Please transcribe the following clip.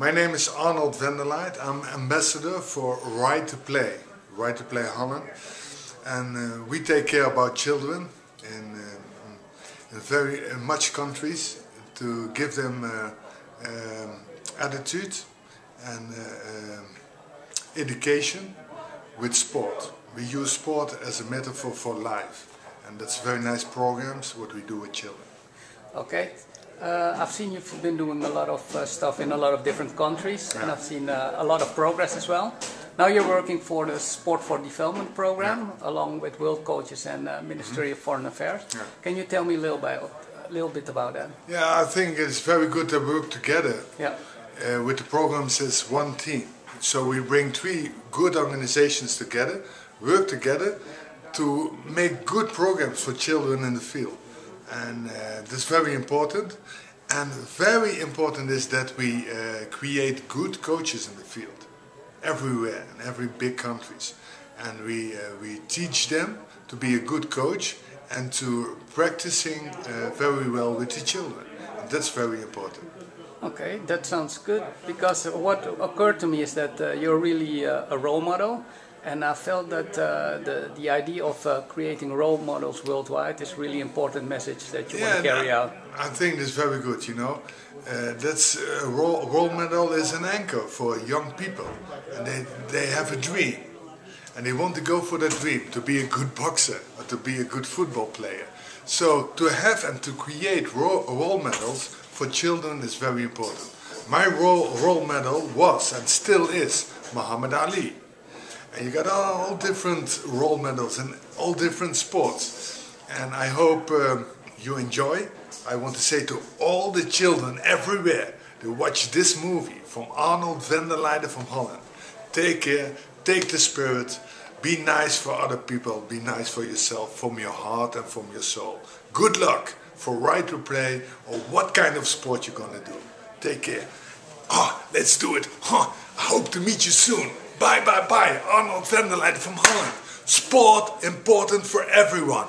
My name is Arnold Vanderlyde. I'm ambassador for Right to Play, Right to Play Holland. And uh, we take care about children in, uh, in very in much countries to give them uh, um, attitude and uh, um, education with sport. We use sport as a metaphor for life. And that's very nice programs, what we do with children. Okay. Uh, I've seen you've been doing a lot of uh, stuff in a lot of different countries, yeah. and I've seen uh, a lot of progress as well. Now you're working for the Sport for Development program, yeah. along with World Coaches and uh, Ministry mm -hmm. of Foreign Affairs. Yeah. Can you tell me a little bit, a little bit about that? Yeah, I think it's very good to work together. Yeah. Uh, with the programs as one team. So we bring three good organizations together, work together to make good programs for children in the field and uh, that's very important. And very important is that we uh, create good coaches in the field, everywhere, in every big countries. And we, uh, we teach them to be a good coach and to practicing uh, very well with the children. And that's very important. Okay, that sounds good because what occurred to me is that uh, you're really uh, a role model and I felt that uh, the, the idea of uh, creating role models worldwide is really important message that you yeah, want to carry out. I think that's very good, you know. Uh, that's a role, role model is an anchor for young people. And they, they have a dream. And they want to go for that dream, to be a good boxer or to be a good football player. So to have and to create role, role models for children is very important. My role, role model was and still is Muhammad Ali. And you got all different role models in all different sports. And I hope um, you enjoy. I want to say to all the children everywhere to watch this movie from Arnold van der Vanderlyde from Holland. Take care, take the spirit, be nice for other people, be nice for yourself, from your heart and from your soul. Good luck for right to play or what kind of sport you're gonna do. Take care. Oh, let's do it. I hope to meet you soon. Bye, bye, bye. Arnold Venderleiden from Holland. Sport important for everyone.